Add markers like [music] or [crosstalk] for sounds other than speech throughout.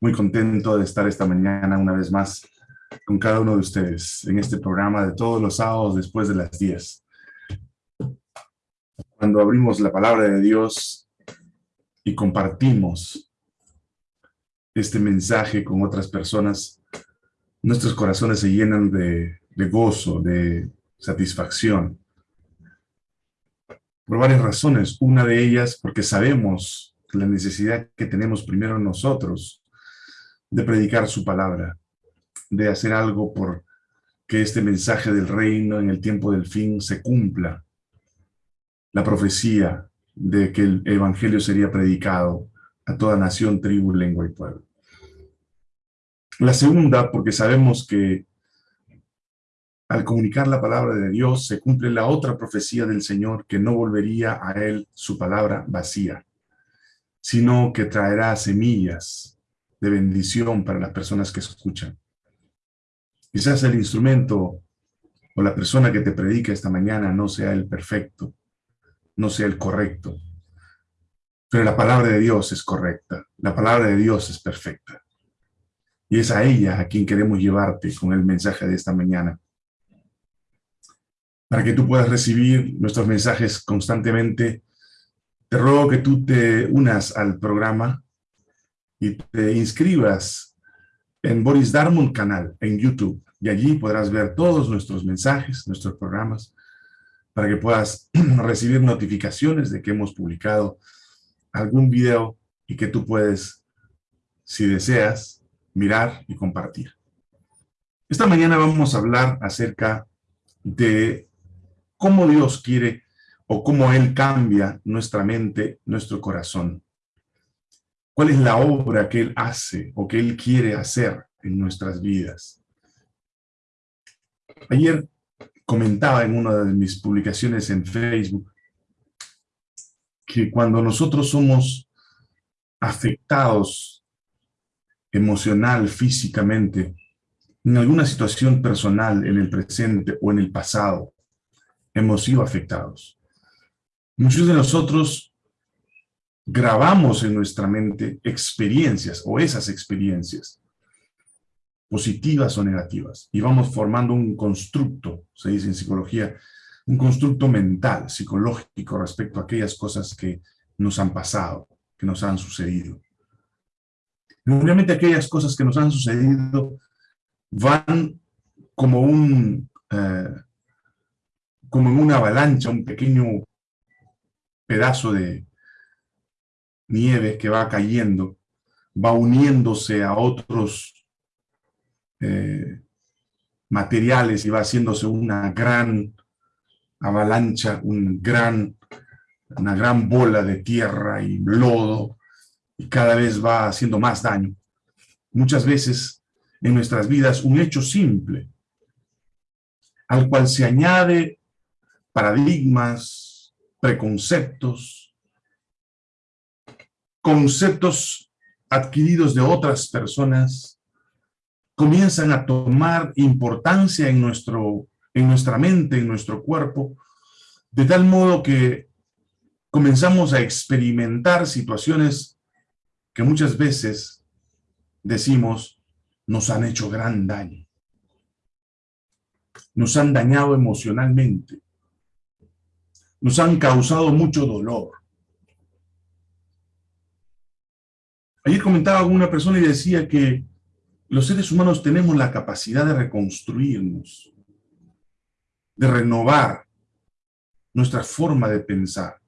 Muy contento de estar esta mañana una vez más con cada uno de ustedes en este programa de todos los sábados después de las 10. Cuando abrimos la palabra de Dios y compartimos este mensaje con otras personas, nuestros corazones se llenan de, de gozo, de satisfacción. Por varias razones. Una de ellas porque sabemos la necesidad que tenemos primero nosotros de predicar su palabra, de hacer algo por que este mensaje del reino en el tiempo del fin se cumpla. La profecía de que el evangelio sería predicado a toda nación, tribu, lengua y pueblo. La segunda, porque sabemos que al comunicar la palabra de Dios se cumple la otra profecía del Señor que no volvería a él su palabra vacía sino que traerá semillas de bendición para las personas que escuchan. Quizás el instrumento o la persona que te predica esta mañana no sea el perfecto, no sea el correcto, pero la palabra de Dios es correcta, la palabra de Dios es perfecta. Y es a ella a quien queremos llevarte con el mensaje de esta mañana. Para que tú puedas recibir nuestros mensajes constantemente te ruego que tú te unas al programa y te inscribas en Boris Darmon canal en YouTube. Y allí podrás ver todos nuestros mensajes, nuestros programas, para que puedas [clears throat] recibir notificaciones de que hemos publicado algún video y que tú puedes, si deseas, mirar y compartir. Esta mañana vamos a hablar acerca de cómo Dios quiere o cómo Él cambia nuestra mente, nuestro corazón. ¿Cuál es la obra que Él hace o que Él quiere hacer en nuestras vidas? Ayer comentaba en una de mis publicaciones en Facebook que cuando nosotros somos afectados emocional, físicamente, en alguna situación personal, en el presente o en el pasado, hemos sido afectados. Muchos de nosotros grabamos en nuestra mente experiencias o esas experiencias, positivas o negativas, y vamos formando un constructo, se dice en psicología, un constructo mental, psicológico respecto a aquellas cosas que nos han pasado, que nos han sucedido. Obviamente aquellas cosas que nos han sucedido van como un, eh, como en una avalancha, un pequeño pedazo de nieve que va cayendo, va uniéndose a otros eh, materiales y va haciéndose una gran avalancha, un gran, una gran bola de tierra y lodo, y cada vez va haciendo más daño. Muchas veces en nuestras vidas un hecho simple, al cual se añade paradigmas, preconceptos, conceptos adquiridos de otras personas, comienzan a tomar importancia en, nuestro, en nuestra mente, en nuestro cuerpo, de tal modo que comenzamos a experimentar situaciones que muchas veces decimos nos han hecho gran daño. Nos han dañado emocionalmente nos han causado mucho dolor. Ayer comentaba una persona y decía que los seres humanos tenemos la capacidad de reconstruirnos, de renovar nuestra forma de pensar,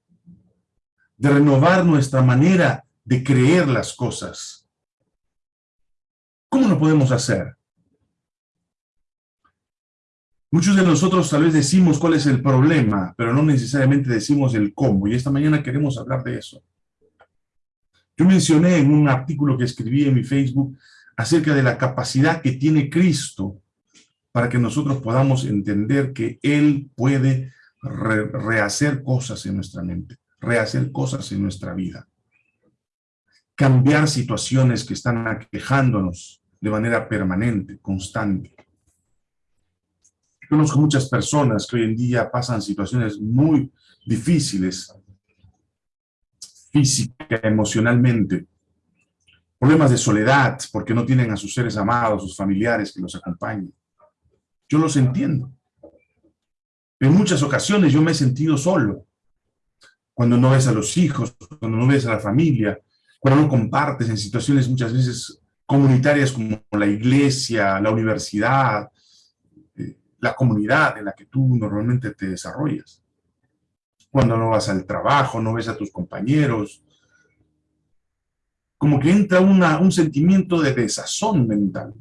de renovar nuestra manera de creer las cosas. ¿Cómo lo podemos hacer? Muchos de nosotros tal vez decimos cuál es el problema, pero no necesariamente decimos el cómo, y esta mañana queremos hablar de eso. Yo mencioné en un artículo que escribí en mi Facebook acerca de la capacidad que tiene Cristo para que nosotros podamos entender que Él puede rehacer cosas en nuestra mente, rehacer cosas en nuestra vida, cambiar situaciones que están aquejándonos de manera permanente, constante. Conozco muchas personas que hoy en día pasan situaciones muy difíciles, física, emocionalmente, problemas de soledad porque no tienen a sus seres amados, sus familiares que los acompañen. Yo los entiendo. En muchas ocasiones yo me he sentido solo. Cuando no ves a los hijos, cuando no ves a la familia, cuando no compartes en situaciones muchas veces comunitarias como la iglesia, la universidad, la comunidad en la que tú normalmente te desarrollas. Cuando no vas al trabajo, no ves a tus compañeros, como que entra un sentimiento de desazón mental.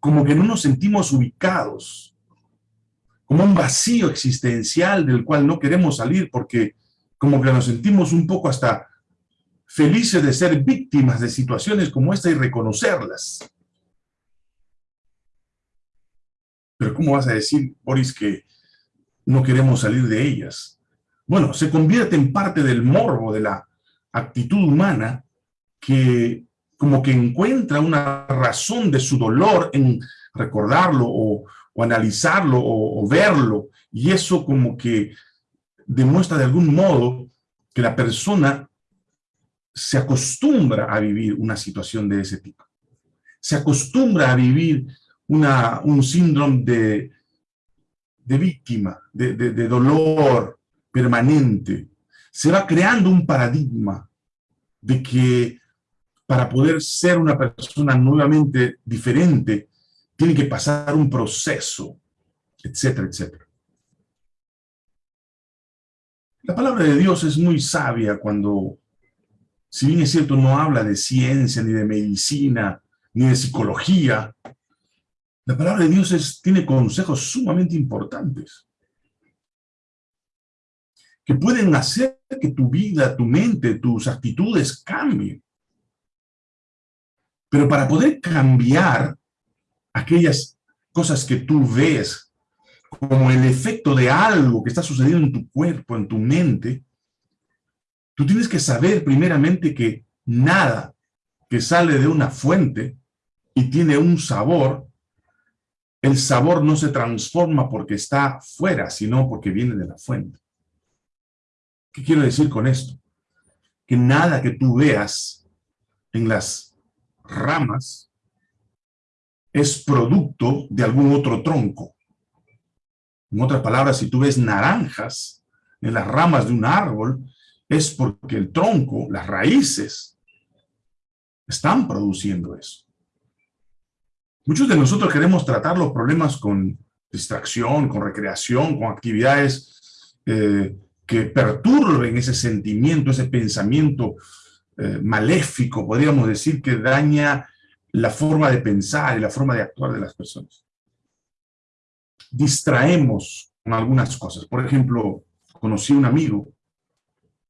Como que no nos sentimos ubicados, como un vacío existencial del cual no queremos salir porque como que nos sentimos un poco hasta felices de ser víctimas de situaciones como esta y reconocerlas. Pero ¿cómo vas a decir, Boris, que no queremos salir de ellas? Bueno, se convierte en parte del morbo de la actitud humana que como que encuentra una razón de su dolor en recordarlo o, analizarlo o, verlo, y eso como que demuestra de algún modo que la persona se acostumbra a vivir una situación de ese tipo. Se acostumbra a vivir una, un síndrome de, de víctima, de, de dolor permanente. Se va creando un paradigma de que para poder ser una persona nuevamente diferente, tiene que pasar un proceso, etcétera, etcétera. La palabra de Dios es muy sabia cuando si bien es cierto, no habla de ciencia, ni de medicina, ni de psicología, la palabra de Dios tiene consejos sumamente importantes que pueden hacer que tu vida, tu mente, tus actitudes cambien. Pero para poder cambiar aquellas cosas que tú ves como el efecto de algo que está sucediendo en tu cuerpo, en tu mente, Tú tienes que saber primeramente que nada que sale de una fuente y tiene un sabor, el sabor no se transforma porque está fuera, sino porque viene de la fuente. ¿Qué quiero decir con esto? Que nada que tú veas en las ramas es producto de algún otro tronco. En otras palabras, si tú ves naranjas en las ramas de un árbol, es porque el tronco, las raíces, están produciendo eso. Muchos de nosotros queremos tratar los problemas con distracción, con recreación, con actividades eh, que perturben ese sentimiento, ese pensamiento eh, maléfico, podríamos decir, que daña la forma de pensar y la forma de actuar de las personas. Distraemos con algunas cosas. Por ejemplo, conocí un amigo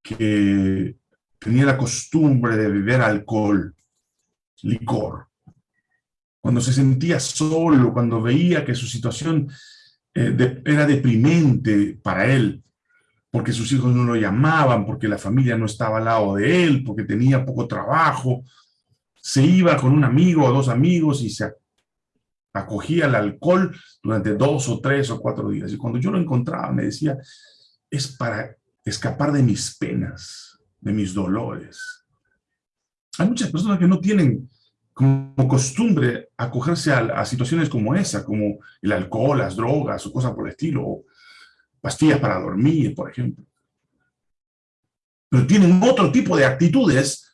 que tenía la costumbre de beber alcohol, licor. Cuando se sentía solo, cuando veía que su situación eh, era deprimente para él, porque sus hijos no lo llamaban, porque la familia no estaba al lado de él, porque tenía poco trabajo, se iba con un amigo o dos amigos y se acogía al alcohol durante dos o tres o cuatro días. Y cuando yo lo encontraba me decía, es para escapar de mis penas, de mis dolores. Hay muchas personas que no tienen como costumbre acogerse a, a situaciones como esa, como el alcohol, las drogas o cosas por el estilo, o pastillas para dormir, por ejemplo. Pero tienen otro tipo de actitudes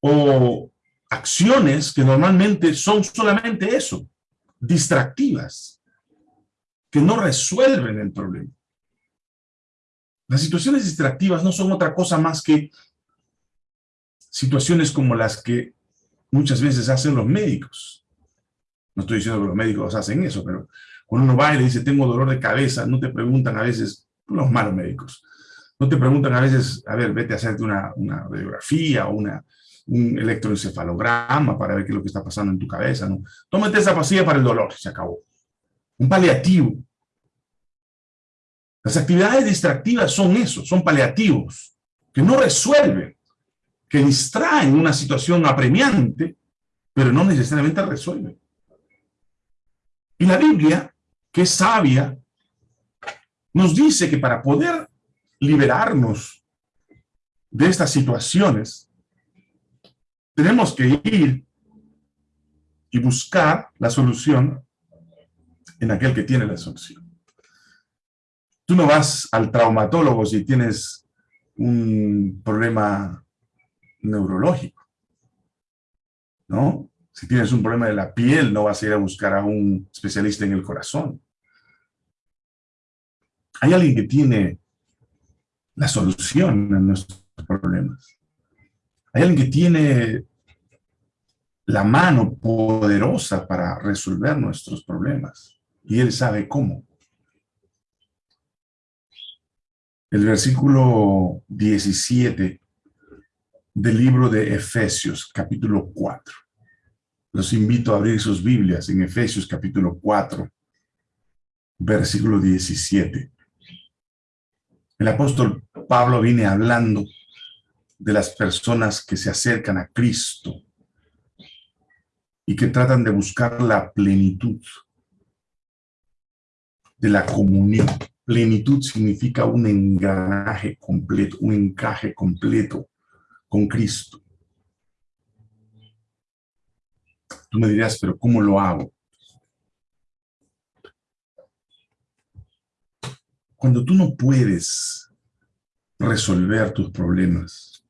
o acciones que normalmente son solamente eso, distractivas, que no resuelven el problema. Las situaciones distractivas no son otra cosa más que situaciones como las que muchas veces hacen los médicos. No estoy diciendo que los médicos hacen eso, pero cuando uno va y le dice, tengo dolor de cabeza, no te preguntan a veces, los malos médicos, no te preguntan a veces, a ver, vete a hacerte una, una radiografía o una, un electroencefalograma para ver qué es lo que está pasando en tu cabeza, ¿no? Tómate esa pastilla para el dolor, se acabó. Un paliativo. Las actividades distractivas son eso, son paliativos, que no resuelven, que distraen una situación apremiante, pero no necesariamente resuelven. Y la Biblia, que es sabia, nos dice que para poder liberarnos de estas situaciones, tenemos que ir y buscar la solución en aquel que tiene la solución. Tú no vas al traumatólogo si tienes un problema neurológico, ¿no? Si tienes un problema de la piel, no vas a ir a buscar a un especialista en el corazón. Hay alguien que tiene la solución a nuestros problemas. Hay alguien que tiene la mano poderosa para resolver nuestros problemas. Y Él sabe cómo. El versículo 17 del libro de Efesios, capítulo 4. Los invito a abrir sus Biblias en Efesios, capítulo 4, versículo 17. El apóstol Pablo viene hablando de las personas que se acercan a Cristo y que tratan de buscar la plenitud de la comunión. Plenitud significa un engranaje completo, un encaje completo con Cristo. Tú me dirás, pero ¿cómo lo hago? Cuando tú no puedes resolver tus problemas,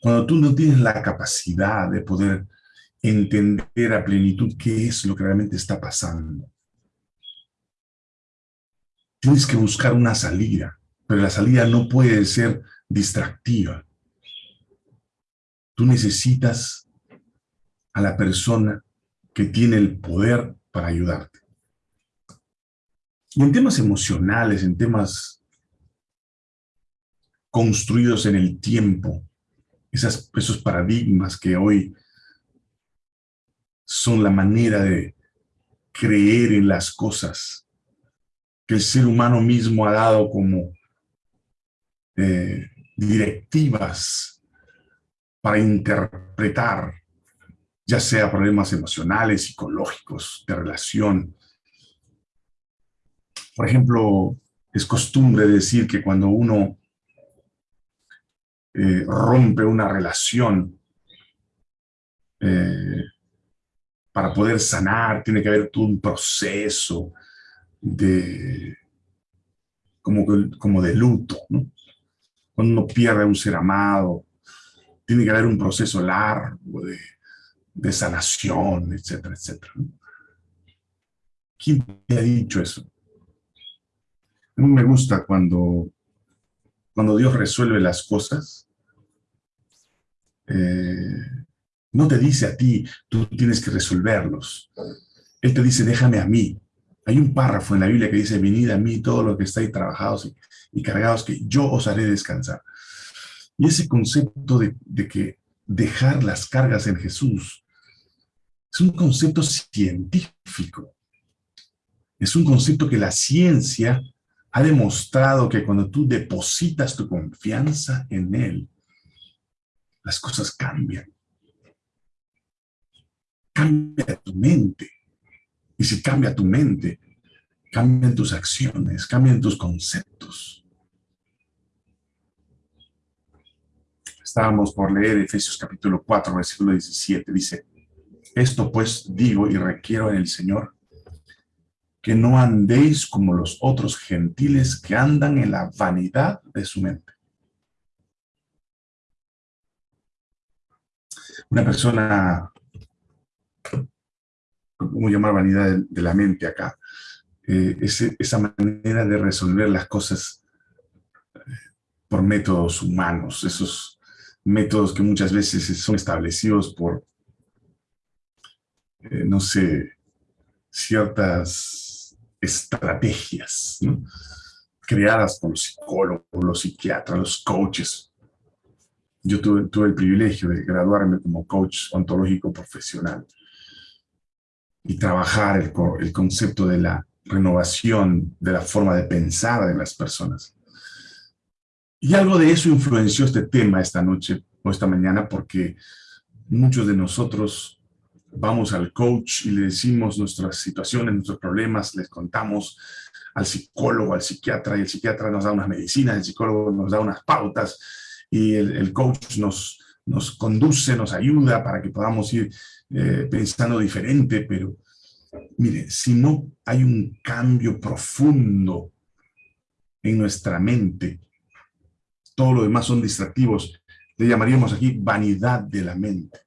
cuando tú no tienes la capacidad de poder entender a plenitud qué es lo que realmente está pasando, tienes que buscar una salida, pero la salida no puede ser distractiva. Tú necesitas a la persona que tiene el poder para ayudarte. Y en temas emocionales, en temas construidos en el tiempo, esas, esos paradigmas que hoy son la manera de creer en las cosas que el ser humano mismo ha dado como eh, directivas para interpretar, ya sea problemas emocionales, psicológicos, de relación, por ejemplo, es costumbre decir que cuando uno eh, rompe una relación, eh, para poder sanar tiene que haber todo un proceso de, como, como de luto. Cuando uno pierde a un ser amado, tiene que haber un proceso largo de, de sanación, etcétera, etcétera. ¿Quién te ha dicho eso? A mí me gusta cuando, cuando Dios resuelve las cosas. Eh, no te dice a ti, tú tienes que resolverlos. Él te dice, déjame a mí. Hay un párrafo en la Biblia que dice, venid a mí todos los que estáis trabajados y, cargados, que yo os haré descansar. Y ese concepto de, que dejar las cargas en Jesús es un concepto científico. Es un concepto que la ciencia ha demostrado que cuando tú depositas tu confianza en Él, las cosas cambian. Cambia tu mente. Y si cambia tu mente, cambian tus acciones, cambian tus conceptos. Estábamos por leer Efesios capítulo 4, versículo 17. Dice, esto pues digo y requiero en el Señor que no andéis como los otros gentiles que andan en la vanidad de su mente. Una persona, ¿cómo llamar vanidad de, la mente acá? Eh, esa manera de resolver las cosas eh, por métodos humanos, esos métodos que muchas veces son establecidos por, eh, no sé, ciertas estrategias creadas por los psicólogos, los psiquiatras, los coaches. Yo tuve, el privilegio de graduarme como coach ontológico profesional y trabajar el, el concepto de la renovación de la forma de pensar de las personas. Y algo de eso influenció este tema esta noche o esta mañana porque muchos de nosotros vamos al coach y le decimos nuestras situaciones, nuestros problemas, les contamos al psicólogo, al psiquiatra, y el psiquiatra nos da unas medicinas, el psicólogo nos da unas pautas, y el, coach nos, nos conduce, nos ayuda para que podamos ir eh, pensando diferente, pero mire, si no hay un cambio profundo en nuestra mente, todo lo demás son distractivos, le llamaríamos aquí vanidad de la mente.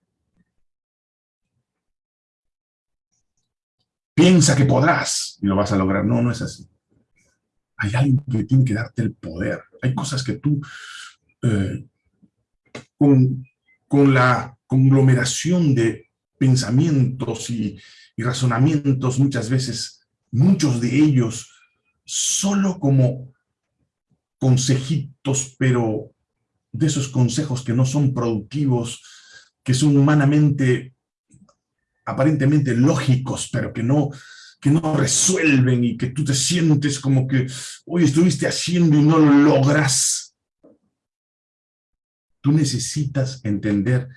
Piensa que podrás y lo vas a lograr. No, no es así. Hay alguien que tiene que darte el poder. Hay cosas que tú, eh, con, con, la conglomeración de pensamientos y, y razonamientos, muchas veces, muchos de ellos, solo como consejitos, pero de esos consejos que no son productivos, que son humanamente aparentemente lógicos, pero que no, que no resuelven y que tú te sientes como que hoy estuviste haciendo y no lo logras. Tú necesitas entender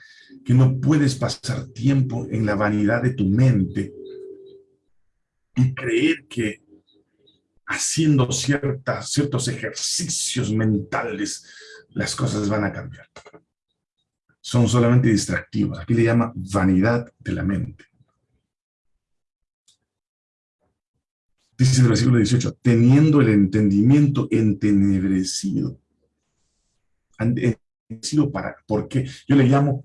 que no puedes pasar tiempo en la vanidad de tu mente y creer que haciendo ciertas, ciertos ejercicios mentales las cosas van a cambiar son solamente distractivos. Aquí le llama vanidad de la mente. Dice el versículo 18, teniendo el entendimiento entenebrecido. Entenebrecido para, ¿por qué? Yo le llamo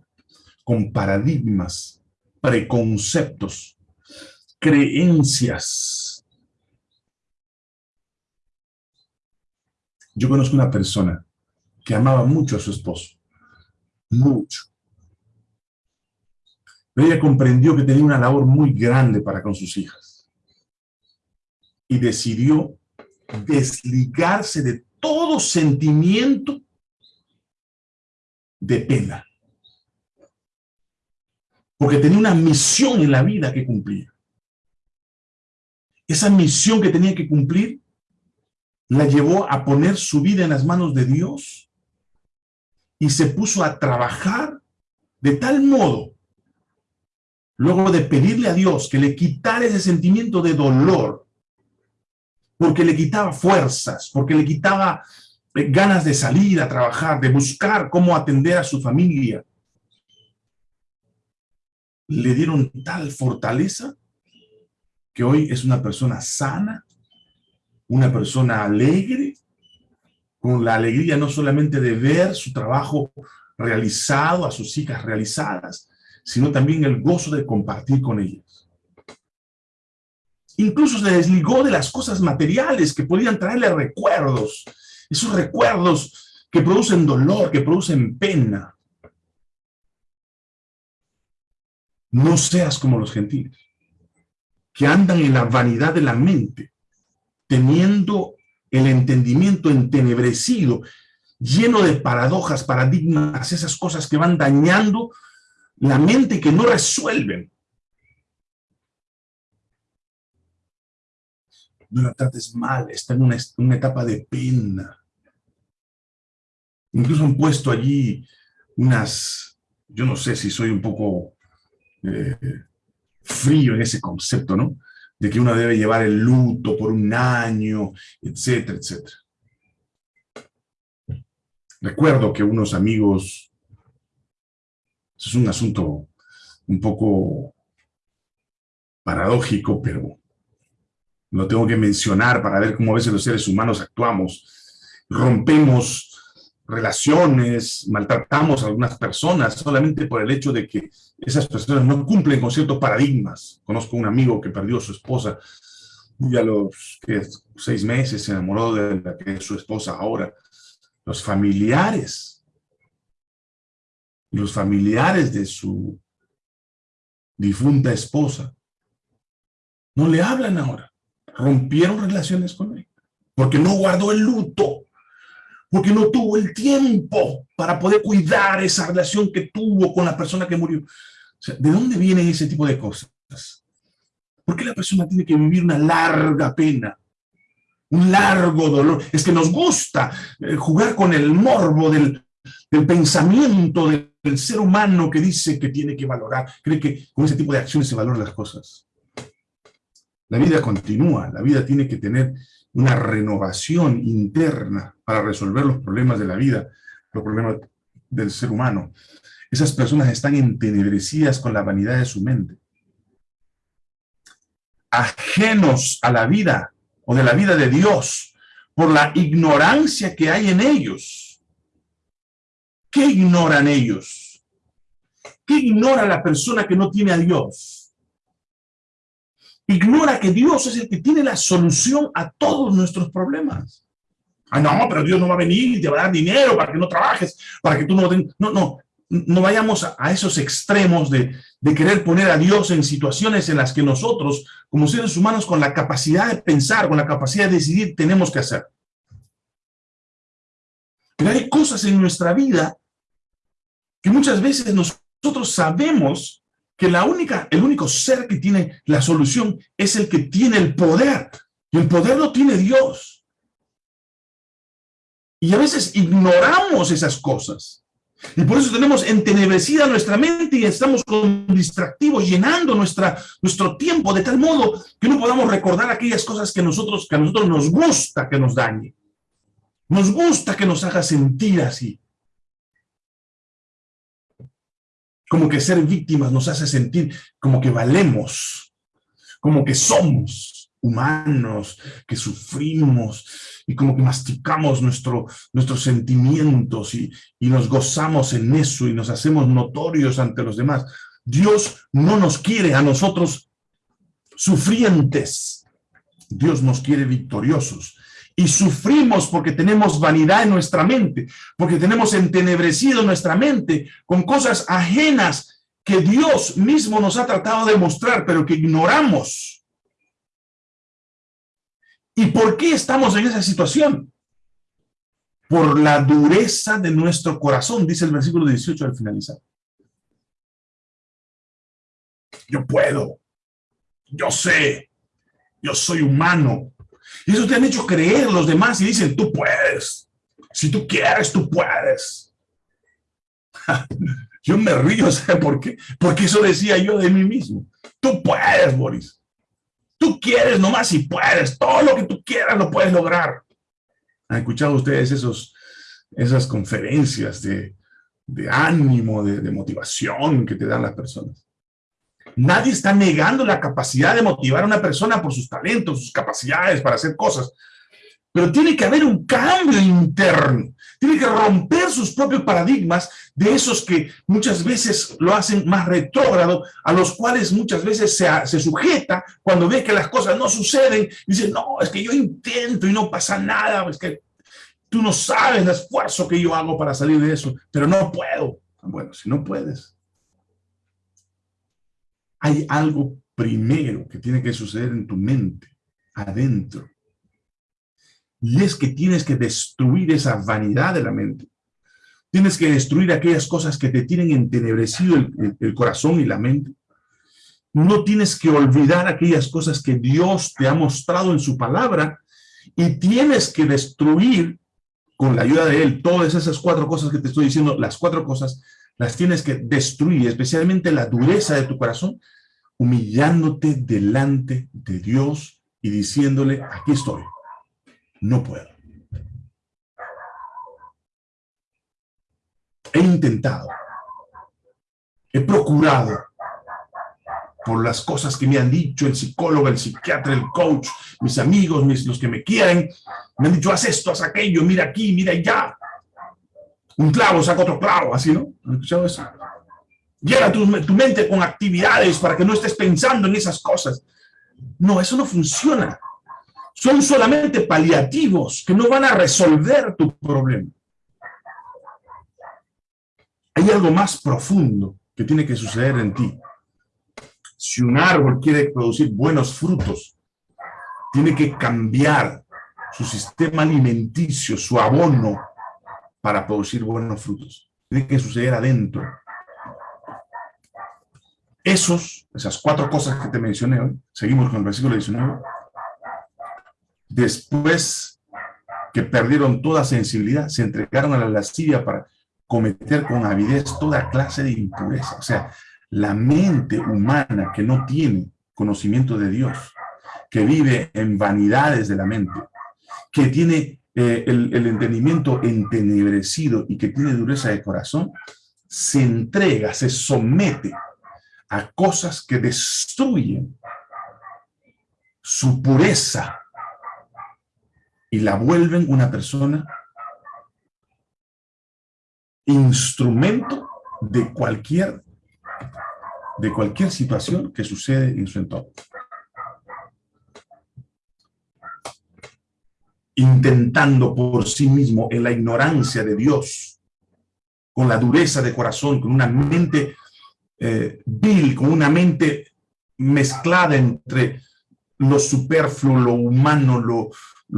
con paradigmas, preconceptos, creencias. Yo conozco una persona que amaba mucho a su esposo mucho. Pero ella comprendió que tenía una labor muy grande para con sus hijas. Y decidió desligarse de todo sentimiento de pena. Porque tenía una misión en la vida que cumplir. Esa misión que tenía que cumplir la llevó a poner su vida en las manos de Dios y se puso a trabajar de tal modo, luego de pedirle a Dios que le quitara ese sentimiento de dolor, porque le quitaba fuerzas, porque le quitaba eh, ganas de salir a trabajar, de buscar cómo atender a su familia. Le dieron tal fortaleza que hoy es una persona sana, una persona alegre, con la alegría no solamente de ver su trabajo realizado, a sus hijas realizadas, sino también el gozo de compartir con ellas. Incluso se desligó de las cosas materiales que podían traerle recuerdos, esos recuerdos que producen dolor, que producen pena. No seas como los gentiles, que andan en la vanidad de la mente, teniendo el entendimiento entenebrecido, lleno de paradojas, paradigmas, esas cosas que van dañando la mente que no resuelven. No la trates mal, está en una, etapa de pena. Incluso han puesto allí unas, yo no sé si soy un poco eh, frío en ese concepto, ¿no? De que uno debe llevar el luto por un año, etcétera, etcétera. Recuerdo que unos amigos, es un asunto un poco paradójico, pero lo tengo que mencionar para ver cómo a veces los seres humanos actuamos. Rompemos relaciones, maltratamos a algunas personas solamente por el hecho de que esas personas no cumplen con ciertos paradigmas. Conozco un amigo que perdió a su esposa y a los seis meses se enamoró de la que es su esposa ahora. Los familiares, los familiares de su difunta esposa, no le hablan ahora. Rompieron relaciones con él porque no guardó el luto porque no tuvo el tiempo para poder cuidar esa relación que tuvo con la persona que murió. ¿De dónde vienen ese tipo de cosas? ¿Por qué la persona tiene que vivir una larga pena? Un largo dolor. Es que nos gusta eh, jugar con el morbo del, pensamiento del, ser humano que dice que tiene que valorar. Cree que con ese tipo de acciones se valoran las cosas. La vida continúa, la vida tiene que tener una renovación interna para resolver los problemas de la vida, los problemas del ser humano. Esas personas están entenebrecidas con la vanidad de su mente. Ajenos a la vida o de la vida de Dios por la ignorancia que hay en ellos. ¿Qué ignoran ellos? ¿Qué ignora la persona que no tiene a Dios? Ignora que Dios es el que tiene la solución a todos nuestros problemas. Ah, no, pero Dios no va a venir y te va a dar dinero para que no trabajes, para que tú no... No, no, no vayamos a, esos extremos de, de, querer poner a Dios en situaciones en las que nosotros, como seres humanos, con la capacidad de pensar, con la capacidad de decidir, tenemos que hacer. Pero hay cosas en nuestra vida que muchas veces nosotros sabemos que la única, el único ser que tiene la solución es el que tiene el poder. Y el poder lo tiene Dios. Y a veces ignoramos esas cosas. Y por eso tenemos entenebrecida nuestra mente y estamos con distractivos, llenando nuestra, nuestro tiempo de tal modo que no podamos recordar aquellas cosas que, nosotros, que a nosotros nos gusta que nos dañe. Nos gusta que nos haga sentir así. Como que ser víctimas nos hace sentir como que valemos, como que somos humanos, que sufrimos, y como que masticamos nuestro, nuestros sentimientos y, y nos gozamos en eso y nos hacemos notorios ante los demás. Dios no nos quiere a nosotros sufrientes. Dios nos quiere victoriosos. Y sufrimos porque tenemos vanidad en nuestra mente, porque tenemos entenebrecido nuestra mente con cosas ajenas que Dios mismo nos ha tratado de mostrar, pero que ignoramos. ¿Y por qué estamos en esa situación? Por la dureza de nuestro corazón, dice el versículo 18 al finalizar. Yo puedo, yo sé, yo soy humano. Y eso te han hecho creer los demás y dicen, tú puedes. Si tú quieres, tú puedes. [laughs] yo me río, [laughs] ¿sabes por qué? Porque eso decía yo de mí mismo. Tú puedes, Boris. Tú quieres nomás y puedes, todo lo que tú quieras lo puedes lograr. ¿Han escuchado ustedes esos, esas conferencias de, ánimo, de, de motivación que te dan las personas? Nadie está negando la capacidad de motivar a una persona por sus talentos, sus capacidades para hacer cosas. Pero tiene que haber un cambio interno. Tiene que romper sus propios paradigmas de esos que muchas veces lo hacen más retrógrado, a los cuales muchas veces se, se sujeta cuando ve que las cosas no suceden. Dice, no, es que yo intento y no pasa nada, es que tú no sabes el esfuerzo que yo hago para salir de eso, pero no puedo. Bueno, si no puedes, hay algo primero que tiene que suceder en tu mente, adentro, y es que tienes que destruir esa vanidad de la mente. Tienes que destruir aquellas cosas que te tienen entenebrecido el, corazón y la mente. No tienes que olvidar aquellas cosas que Dios te ha mostrado en su palabra y tienes que destruir con la ayuda de Él todas esas cuatro cosas que te estoy diciendo, las cuatro cosas las tienes que destruir, especialmente la dureza de tu corazón, humillándote delante de Dios y diciéndole, aquí estoy, no puedo. He intentado, he procurado por las cosas que me han dicho el psicólogo, el psiquiatra, el coach, mis amigos, mis, los que me quieren, me han dicho, haz esto, haz aquello, mira aquí, mira allá. Un clavo saca otro clavo, así, ¿no? ¿Han escuchado eso? Llena tu, tu mente con actividades para que no estés pensando en esas cosas. No, eso no funciona son solamente paliativos que no van a resolver tu problema. Hay algo más profundo que tiene que suceder en ti. Si un árbol quiere producir buenos frutos, tiene que cambiar su sistema alimenticio, su abono, para producir buenos frutos. Tiene que suceder adentro. Esos, esas cuatro cosas que te mencioné hoy, seguimos con el versículo 19, después que perdieron toda sensibilidad, se entregaron a la lascivia para cometer con avidez toda clase de impureza. O sea, la mente humana que no tiene conocimiento de Dios, que vive en vanidades de la mente, que tiene eh, el, entendimiento entenebrecido y que tiene dureza de corazón, se entrega, se somete a cosas que destruyen su pureza y la vuelven una persona instrumento de cualquier de cualquier situación que sucede en su entorno. Intentando por sí mismo en la ignorancia de Dios, con la dureza de corazón, con una mente eh, vil, con una mente mezclada entre lo superfluo, lo humano, lo,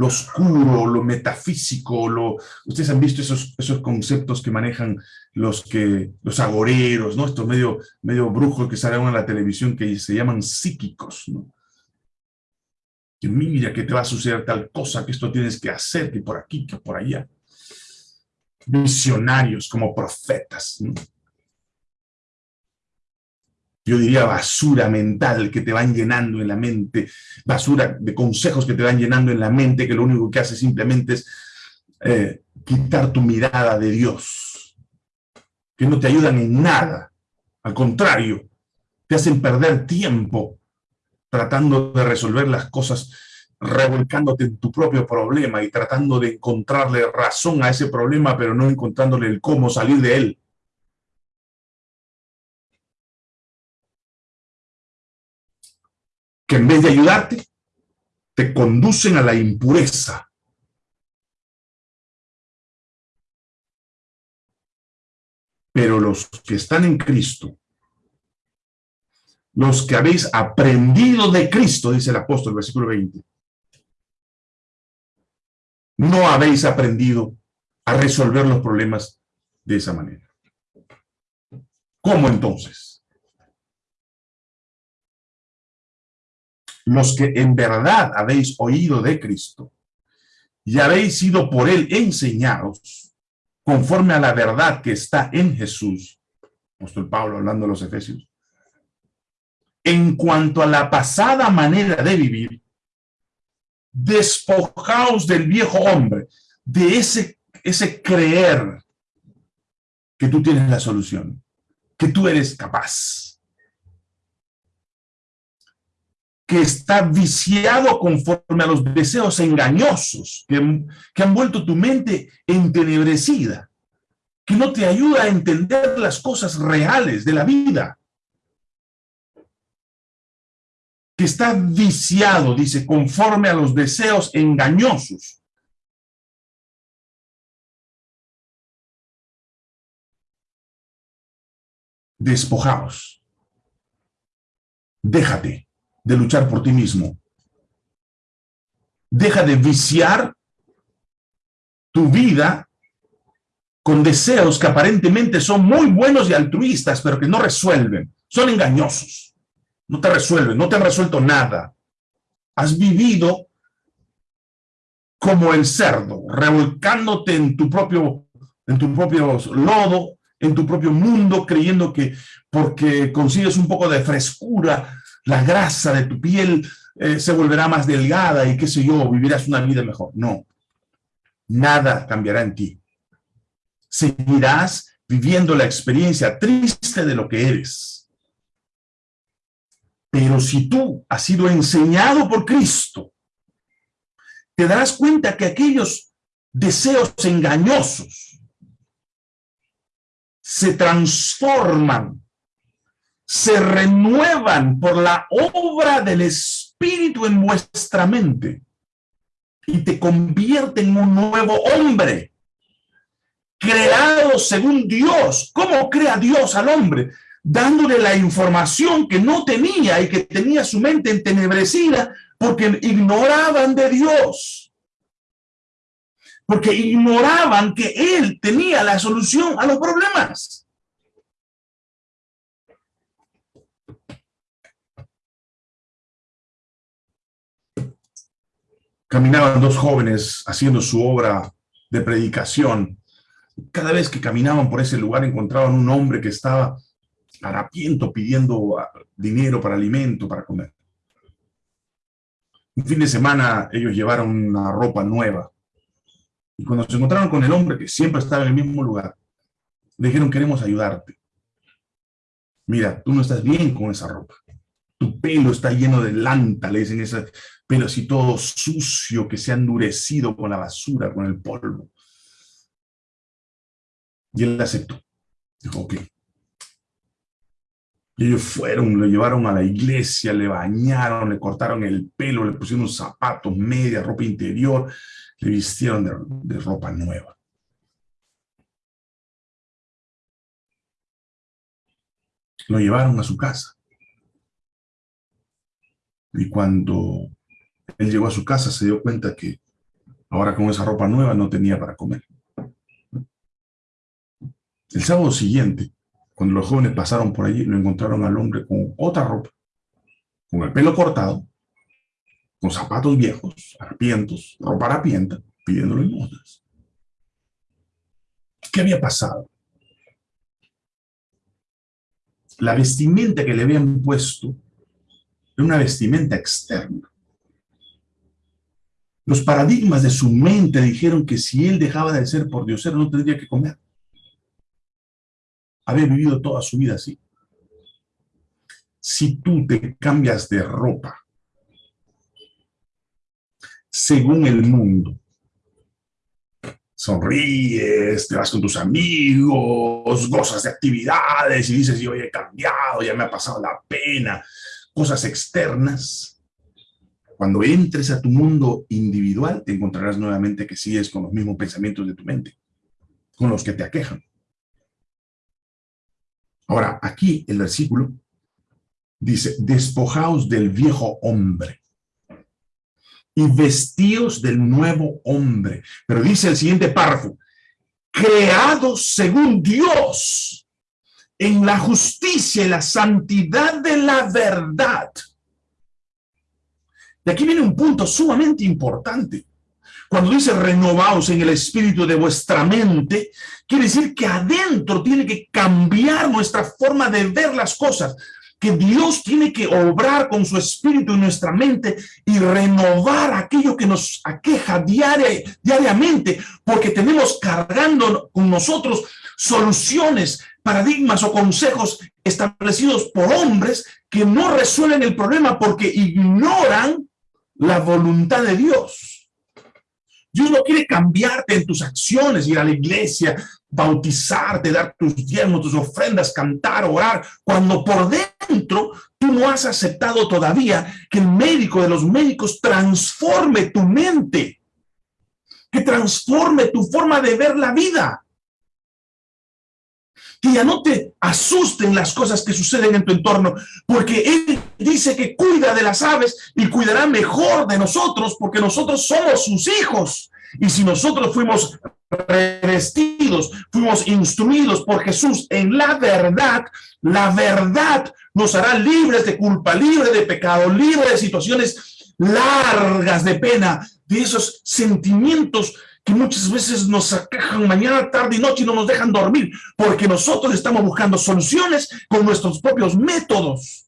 oscuro, lo metafísico, lo, ustedes han visto esos, esos conceptos que manejan los, que, los agoreros, ¿no? estos medio, medio brujos que salen en la televisión que se llaman psíquicos, ¿no? Que mira que te va a suceder tal cosa, que esto tienes que hacer, que por aquí, que por allá. Visionarios como profetas. yo diría basura mental que te van llenando en la mente, basura de consejos que te van llenando en la mente, que lo único que hace simplemente es eh, quitar tu mirada de Dios, que no te ayudan en nada, al contrario, te hacen perder tiempo tratando de resolver las cosas, revolcándote en tu propio problema y tratando de encontrarle razón a ese problema, pero no encontrándole el cómo salir de él. que en vez de ayudarte, te conducen a la impureza. Pero los que están en Cristo, los que habéis aprendido de Cristo, dice el apóstol, versículo 20, no habéis aprendido a resolver los problemas de esa manera. ¿Cómo entonces? los que en verdad habéis oído de Cristo y habéis sido por él enseñados conforme a la verdad que está en Jesús, apóstol Pablo hablando de los Efesios, en cuanto a la pasada manera de vivir, despojaos del viejo hombre, de ese, ese creer que tú tienes la solución, que tú eres capaz que está viciado conforme a los deseos engañosos que, que han vuelto tu mente entenebrecida, que no te ayuda a entender las cosas reales de la vida. Que está viciado, dice, conforme a los deseos engañosos. Despojaos. Déjate de luchar por ti mismo. Deja de viciar tu vida con deseos que aparentemente son muy buenos y altruistas, pero que no resuelven. Son engañosos. No te resuelven, no te han resuelto nada. Has vivido como el cerdo, revolcándote en tu propio, en tu propio lodo, en tu propio mundo, creyendo que porque consigues un poco de frescura, la grasa de tu piel eh, se volverá más delgada y qué sé yo, vivirás una vida mejor. No, nada cambiará en ti. Seguirás viviendo la experiencia triste de lo que eres. Pero si tú has sido enseñado por Cristo, te darás cuenta que aquellos deseos engañosos se transforman se renuevan por la obra del Espíritu en vuestra mente y te convierten en un nuevo hombre, creado según Dios. ¿Cómo crea Dios al hombre? Dándole la información que no tenía y que tenía su mente entenebrecida porque ignoraban de Dios. Porque ignoraban que Él tenía la solución a los problemas. caminaban dos jóvenes haciendo su obra de predicación. Cada vez que caminaban por ese lugar encontraban un hombre que estaba harapiento pidiendo ah, dinero para alimento, para comer. Un fin de semana ellos llevaron una ropa nueva. Y cuando se encontraron con el hombre que siempre estaba en el mismo lugar, Le dijeron, queremos ayudarte. Mira, tú no estás bien con esa ropa. Tu pelo está lleno de lanta, le dicen ese pelo así todo sucio que se ha endurecido con la basura, con el polvo. Y él aceptó. Dijo, ok. Y ellos fueron, lo llevaron a la iglesia, le bañaron, le cortaron el pelo, le pusieron zapatos, media, ropa interior, le vistieron de, de ropa nueva. Lo llevaron a su casa. Y cuando él llegó a su casa se dio cuenta que ahora con esa ropa nueva no tenía para comer. El sábado siguiente, cuando los jóvenes pasaron por allí, lo encontraron al hombre con otra ropa, con el pelo cortado, con zapatos viejos, harapientos, ropa harapienta, pidiéndole limosnas. ¿Qué había pasado? La vestimenta que le habían puesto era una vestimenta externa. Los paradigmas de su mente dijeron que si él dejaba de ser por Dios, no tendría que comer había vivido toda su vida así. Si tú te cambias de ropa según el mundo, sonríes, te vas con tus amigos, gozas de actividades y dices, yo he cambiado, ya me ha pasado la pena, cosas externas. Cuando entres a tu mundo individual, te encontrarás nuevamente que sigues con los mismos pensamientos de tu mente, con los que te aquejan. Ahora, aquí el versículo dice, despojaos del viejo hombre y vestíos del nuevo hombre. Pero dice el siguiente párrafo, creados según Dios en la justicia y la santidad de la verdad. De aquí viene un punto sumamente importante. Cuando dice renovaos en el espíritu de vuestra mente, quiere decir que adentro tiene que cambiar nuestra forma de ver las cosas, que Dios tiene que obrar con su espíritu en nuestra mente y renovar aquello que nos aqueja diaria, diariamente, porque tenemos cargando con nosotros soluciones, paradigmas o consejos establecidos por hombres que no resuelven el problema porque ignoran la voluntad de Dios. Dios no quiere cambiarte en tus acciones, ir a la iglesia, bautizarte, dar tus diezmos, tus ofrendas, cantar, orar, cuando por dentro tú no has aceptado todavía que el médico de los médicos transforme tu mente, que transforme tu forma de ver la vida que ya no te asusten las cosas que suceden en tu entorno, porque Él dice que cuida de las aves y cuidará mejor de nosotros, porque nosotros somos sus hijos. Y si nosotros fuimos revestidos, fuimos instruidos por Jesús en la verdad, la verdad nos hará libres de culpa, libres de pecado, libres de situaciones largas de pena, de esos sentimientos que muchas veces nos aquejan mañana, tarde y noche y no nos dejan dormir, porque nosotros estamos buscando soluciones con nuestros propios métodos.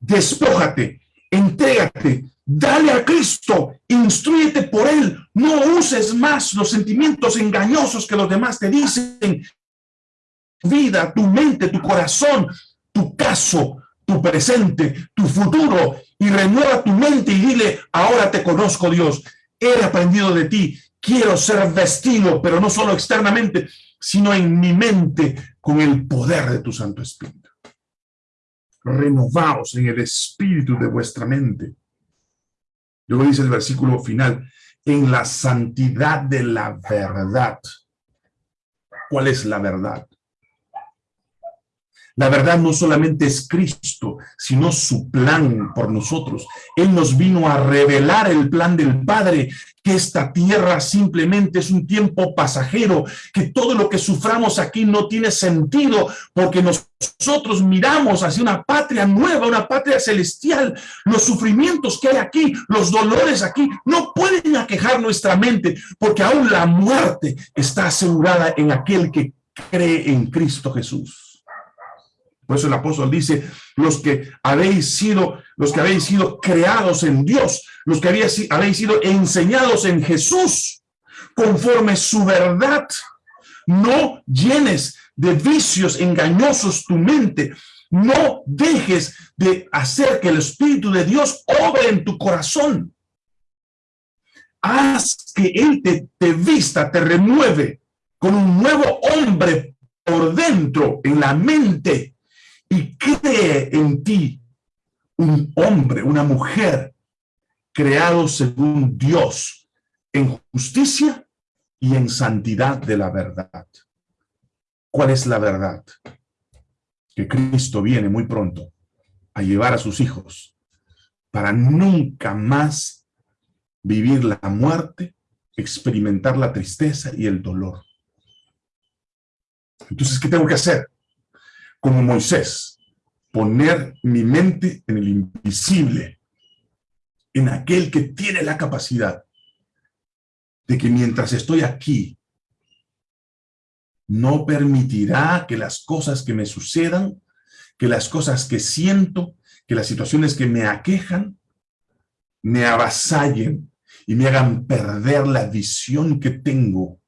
Despójate, entrégate, dale a Cristo, instruyete por Él, no uses más los sentimientos engañosos que los demás te dicen. Vida, tu mente, tu corazón, tu caso, tu presente, tu futuro, y renueva tu mente y dile, ahora te conozco Dios, he aprendido de ti, quiero ser vestido, pero no solo externamente, sino en mi mente con el poder de tu Santo Espíritu. Renovaos en el espíritu de vuestra mente. Luego dice el versículo final, en la santidad de la verdad. ¿Cuál es la verdad? La verdad no solamente es Cristo, sino su plan por nosotros. Él nos vino a revelar el plan del Padre, que esta tierra simplemente es un tiempo pasajero, que todo lo que suframos aquí no tiene sentido, porque nosotros miramos hacia una patria nueva, una patria celestial. Los sufrimientos que hay aquí, los dolores aquí, no pueden aquejar nuestra mente, porque aún la muerte está asegurada en aquel que cree en Cristo Jesús. Por eso el apóstol dice, los que habéis sido, los que habéis sido creados en Dios, los que habéis, habéis sido enseñados en Jesús, conforme su verdad, No llenes de vicios engañosos tu mente. No dejes de hacer que el Espíritu de Dios obre en tu corazón. Haz que Él te, te vista, te renueve con un nuevo hombre por dentro, en la mente, y cree en ti un hombre, una mujer, creado según Dios, en justicia y en santidad de la verdad. ¿Cuál es la verdad? Que Cristo viene muy pronto a llevar a sus hijos para nunca más vivir la muerte, experimentar la tristeza y el dolor. Entonces, ¿qué tengo que hacer? Como Moisés, poner mi mente en el invisible, en aquel que tiene la capacidad de que mientras estoy aquí, no permitirá que las cosas que me sucedan, que las cosas que siento, que las situaciones que me aquejan, me avasallen y me hagan perder la visión que tengo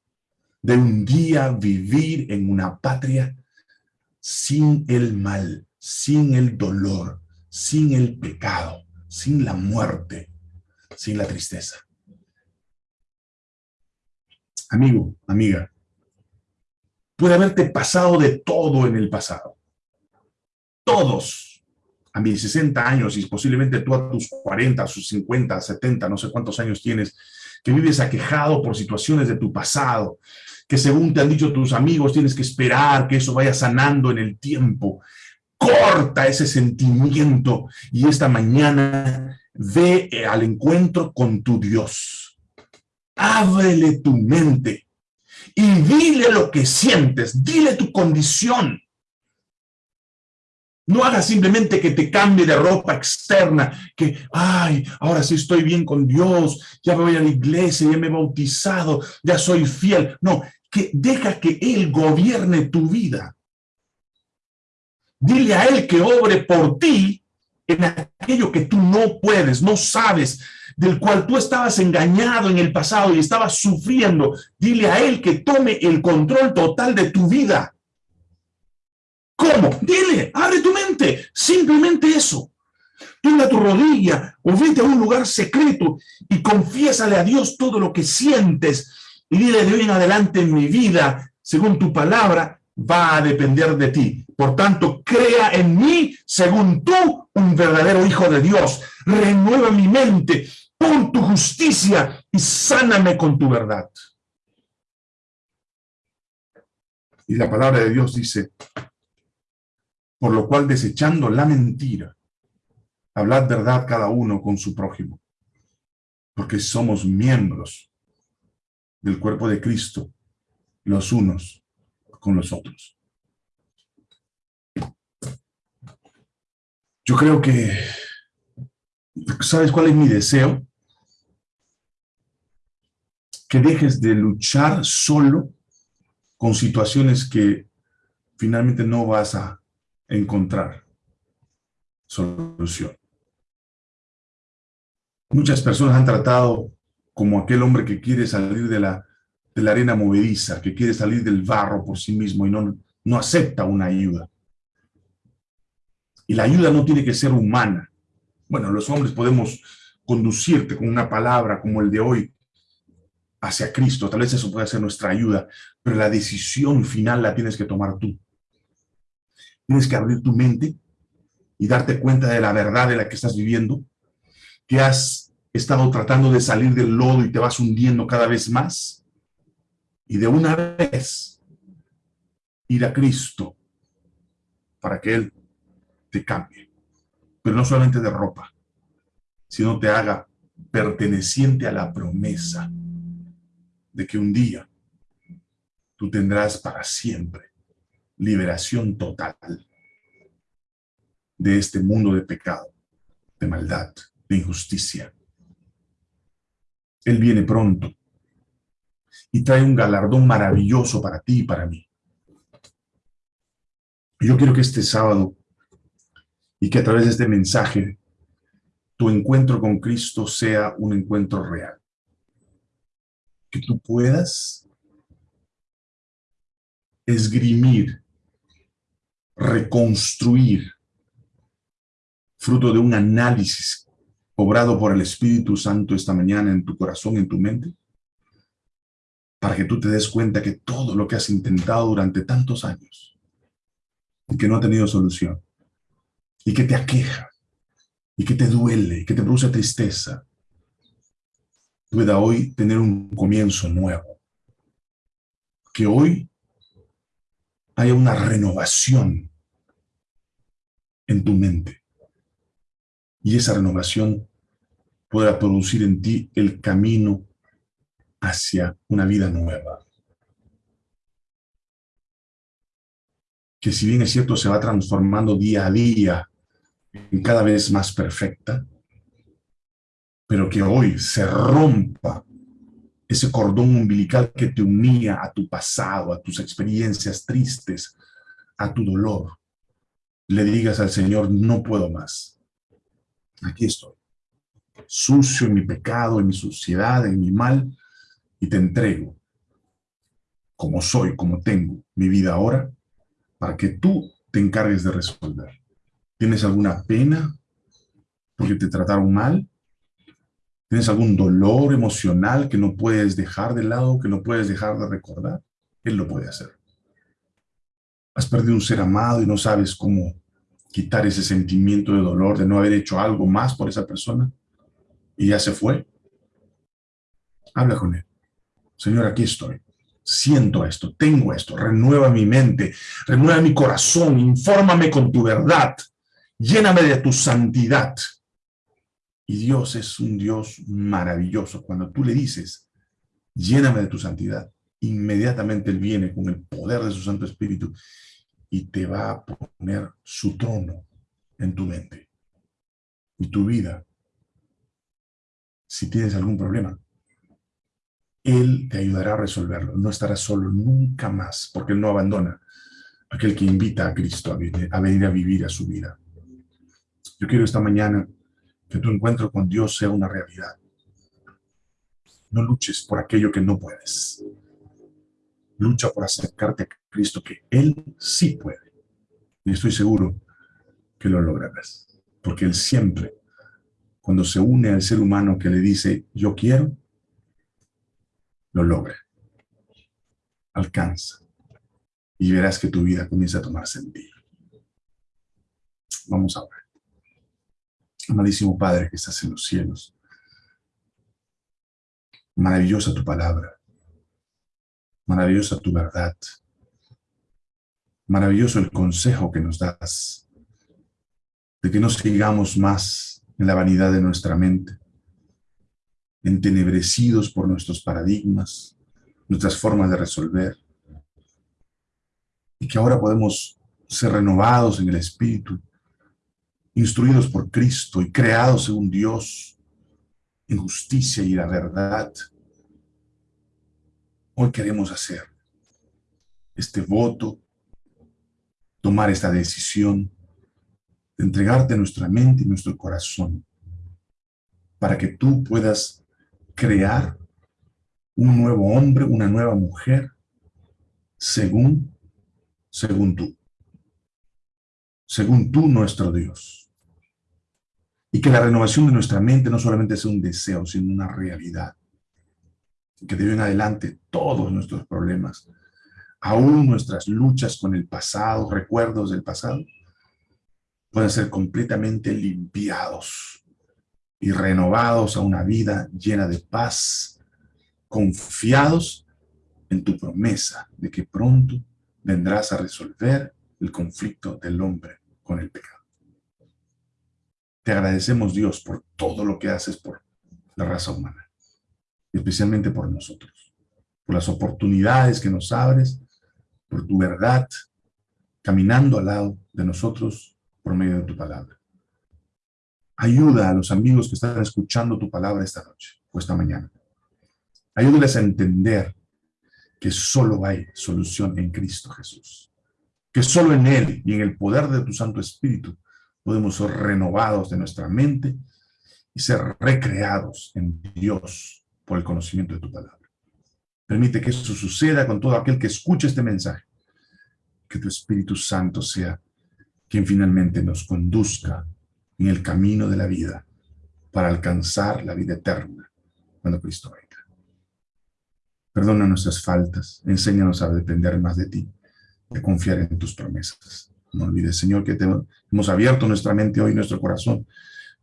de un día vivir en una patria sin el mal, sin el dolor, sin el pecado, sin la muerte, sin la tristeza. Amigo, amiga, puede haberte pasado de todo en el pasado. Todos, a mis 60 años y posiblemente tú a tus 40, a sus 50, 70, no sé cuántos años tienes, que vives aquejado por situaciones de tu pasado, que según te han dicho tus amigos tienes que esperar que eso vaya sanando en el tiempo. Corta ese sentimiento y esta mañana ve al encuentro con tu Dios. Ábrele tu mente y dile lo que sientes, dile tu condición. No hagas simplemente que te cambie de ropa externa, que, ay, ahora sí estoy bien con Dios, ya voy a la iglesia, ya me he bautizado, ya soy fiel. No, que deja que Él gobierne tu vida. Dile a Él que obre por ti en aquello que tú no puedes, no sabes, del cual tú estabas engañado en el pasado y estabas sufriendo. Dile a Él que tome el control total de tu vida. ¿Cómo? Dile, abre tu mente, simplemente eso. Toma tu rodilla o vete a un lugar secreto y confiésale a Dios todo lo que sientes y dile de hoy en adelante en mi vida, según tu palabra, va a depender de ti. Por tanto, crea en mí, según tú, un verdadero hijo de Dios. Renueva mi mente, pon tu justicia y sáname con tu verdad. Y la palabra de Dios dice, por lo cual desechando la mentira, hablad verdad cada uno con su prójimo, porque somos miembros del cuerpo de Cristo, los unos con los otros. Yo creo que, ¿sabes cuál es mi deseo? Que dejes de luchar solo con situaciones que finalmente no vas a encontrar solución. Muchas personas han tratado como aquel hombre que quiere salir de la, de la arena movediza, que quiere salir del barro por sí mismo y no, no acepta una ayuda. Y la ayuda no tiene que ser humana. Bueno, los hombres podemos conducirte con una palabra como el de hoy hacia Cristo. Tal vez eso pueda ser nuestra ayuda, pero la decisión final la tienes que tomar tú. Tienes que abrir tu mente y darte cuenta de la verdad de la que estás viviendo, que has estado tratando de salir del lodo y te vas hundiendo cada vez más. Y de una vez ir a Cristo para que Él te cambie. Pero no solamente de ropa, sino te haga perteneciente a la promesa de que un día tú tendrás para siempre liberación total de este mundo de pecado, de maldad, de injusticia, él viene pronto y trae un galardón maravilloso para ti y para mí. Yo quiero que este sábado y que a través de este mensaje tu encuentro con Cristo sea un encuentro real. Que tú puedas esgrimir, reconstruir, fruto de un análisis obrado por el Espíritu Santo esta mañana en tu corazón, en tu mente, para que tú te des cuenta que todo lo que has intentado durante tantos años y que no ha tenido solución y que te aqueja y que te duele y que te produce tristeza, pueda hoy tener un comienzo nuevo. Que hoy haya una renovación en tu mente. Y esa renovación pueda producir en ti el camino hacia una vida nueva. Que si bien es cierto, se va transformando día a día en cada vez más perfecta, pero que hoy se rompa ese cordón umbilical que te unía a tu pasado, a tus experiencias tristes, a tu dolor. Le digas al Señor, no puedo más. Aquí estoy, sucio en mi pecado, en mi suciedad, en mi mal, y te entrego como soy, como tengo mi vida ahora, para que tú te encargues de resolver. ¿Tienes alguna pena porque te trataron mal? ¿Tienes algún dolor emocional que no puedes dejar de lado, que no puedes dejar de recordar? Él lo puede hacer. Has perdido un ser amado y no sabes cómo quitar ese sentimiento de dolor, de no haber hecho algo más por esa persona, y ya se fue. Habla con él. Señor, aquí estoy. Siento esto, tengo esto, renueva mi mente, renueva mi corazón, infórmame con tu verdad, lléname de tu santidad. Y Dios es un Dios maravilloso. Cuando tú le dices, lléname de tu santidad, inmediatamente Él viene con el poder de su Santo Espíritu y te va a poner su trono en tu mente. Y tu vida, si tienes algún problema, él te ayudará a resolverlo. No estarás solo nunca más, porque Él no abandona aquel que invita a Cristo a venir, a venir a vivir a su vida. Yo quiero esta mañana que tu encuentro con Dios sea una realidad. No luches por aquello que no puedes. Lucha por acercarte a Cristo, que Él sí puede. Y estoy seguro que lo lograrás. Porque Él siempre, cuando se une al ser humano que le dice, yo quiero, lo logra. Alcanza. Y verás que tu vida comienza a tomar sentido. Vamos a ver. Amadísimo Padre que estás en los cielos. Maravillosa tu palabra. Maravillosa tu verdad. Maravilloso el consejo que nos das. De que no sigamos más en la vanidad de nuestra mente entenebrecidos por nuestros paradigmas, nuestras formas de resolver, y que ahora podemos ser renovados en el Espíritu, instruidos por Cristo y creados según Dios, en justicia y la verdad. Hoy queremos hacer este voto, tomar esta decisión de entregarte nuestra mente y nuestro corazón para que tú puedas crear un nuevo hombre, una nueva mujer, según, según tú. Según tú, nuestro Dios. Y que la renovación de nuestra mente no solamente sea un deseo, sino una realidad. Que de en adelante todos nuestros problemas, aún nuestras luchas con el pasado, recuerdos del pasado, puedan ser completamente limpiados y renovados a una vida llena de paz, confiados en tu promesa de que pronto vendrás a resolver el conflicto del hombre con el pecado. Te agradecemos, Dios, por todo lo que haces por la raza humana, especialmente por nosotros, por las oportunidades que nos abres, por tu verdad, caminando al lado de nosotros por medio de tu palabra. Ayuda a los amigos que están escuchando tu palabra esta noche o esta mañana. Ayúdales a entender que solo hay solución en Cristo Jesús. Que solo en Él y en el poder de tu Santo Espíritu podemos ser renovados de nuestra mente y ser recreados en Dios por el conocimiento de tu palabra. Permite que eso suceda con todo aquel que escuche este mensaje que tu Espíritu Santo sea quien finalmente nos conduzca en el camino de la vida para alcanzar la vida eterna cuando Cristo venga. Perdona nuestras faltas, enséñanos a depender más de ti, de confiar en tus promesas. No olvides, Señor, que te hemos abierto nuestra mente hoy, nuestro corazón,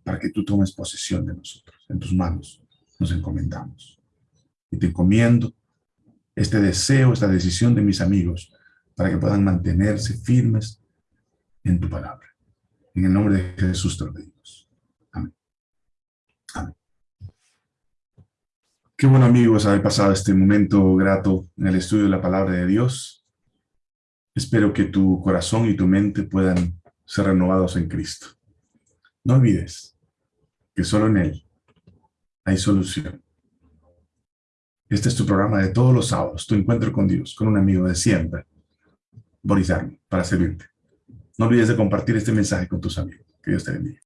para que tú tomes posesión de nosotros. En tus manos nos encomendamos. Y te encomiendo este deseo, esta decisión de mis amigos, para que puedan mantenerse firmes en tu palabra. En el nombre de Jesús te lo pedimos. Amén. Amén. Qué bueno amigos haber pasado este momento grato en el estudio de la palabra de Dios. Espero que tu corazón y tu mente puedan ser renovados en Cristo. No olvides que solo en Él hay solución. Este es tu programa de todos los sábados, tu encuentro con Dios, con un amigo de siempre, Boris Army, para servirte. No olvides de compartir este mensaje con tus amigos. Que Dios te bendiga.